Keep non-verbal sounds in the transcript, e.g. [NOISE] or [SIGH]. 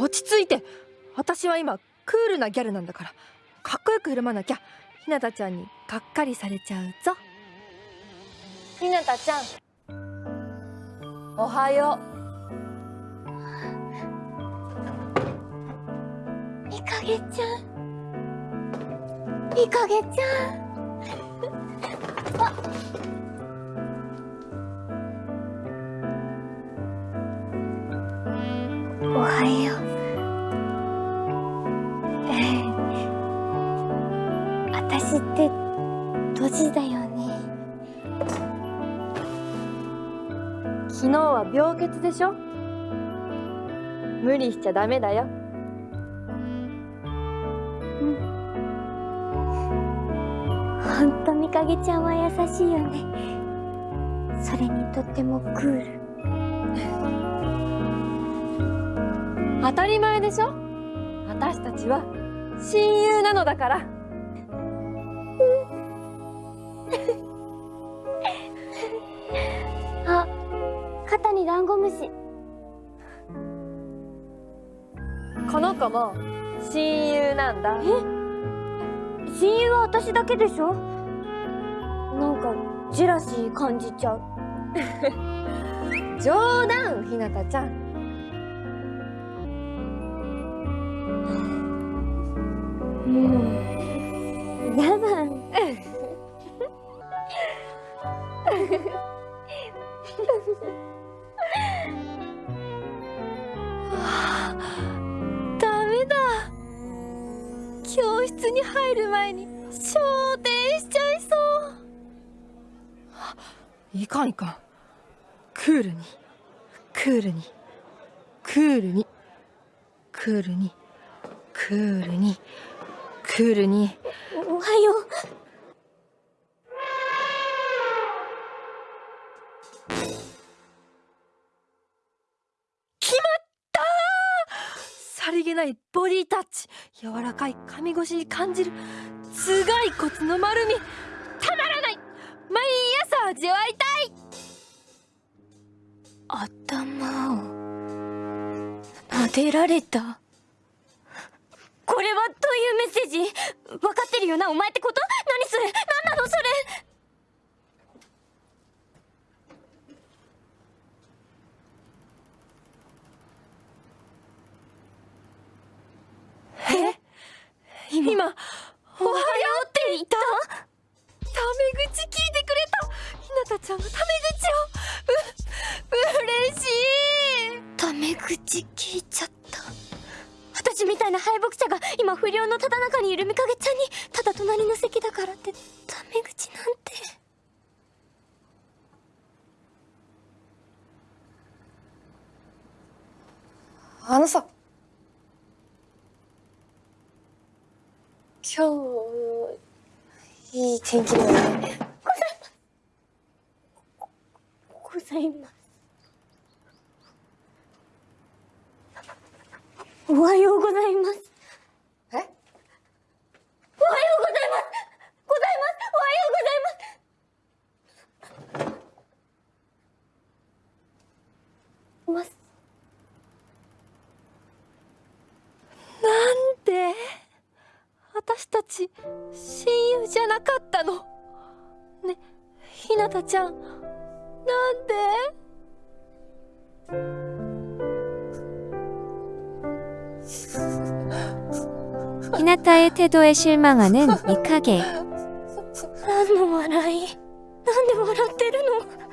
落ち着いて。私は今クールなギャルなんだから。かっこよく振る舞わなきゃ。ひなたちゃんにがっかりされちゃうぞ。ひなたちゃん。おはよいかげちゃん。いかげちゃん。お私ってドジだよね。う昨日は病欠でしょ？無理しちゃダメだよ。ほんとみかげちゃんは優しいよね。それにとってもクール。当たり前でしょ？私たちは親友なのだから [LAUGHS] あ肩にダンゴムシ。この子も親友なんだ。親友は私だけでしょ？なんかジェラシー感じちゃう。[LAUGHS] 冗談ひなたちゃん。もうやだダメだ。教室に入る前に。昇天しちゃいそう。いかんいかん。クールに。クールに。クールに。クールに。クールに。クールに。おはよう。決まったさりげないボディタッチ。柔らかい髪越しに感じる。頭蓋骨の丸み。たまらない。毎朝味わいたい。頭を撫でられた。これはどういうメッセージ？分かってるよなお前ってこと？何それ何なのそれ？今「おはよう」って言った？タメ口聞いてくれた？ひなたちゃんがタメ口を。う嬉しい。タメ口聞いちゃった。私みたいな敗北者が今不良のただ中にいるみかげちゃんにただ隣の席だからってタメ口なんて。あのさ。今日いい天気だよね。ございますおはようございます。え？おはようございます。ございます。おはようございますます。なんで？私たち親友じゃなかったの。ねひなたちゃん。なんで？ 히나타의 태도에 실망하는 미카게. 何の笑いなんで笑ってるの [LAUGHS]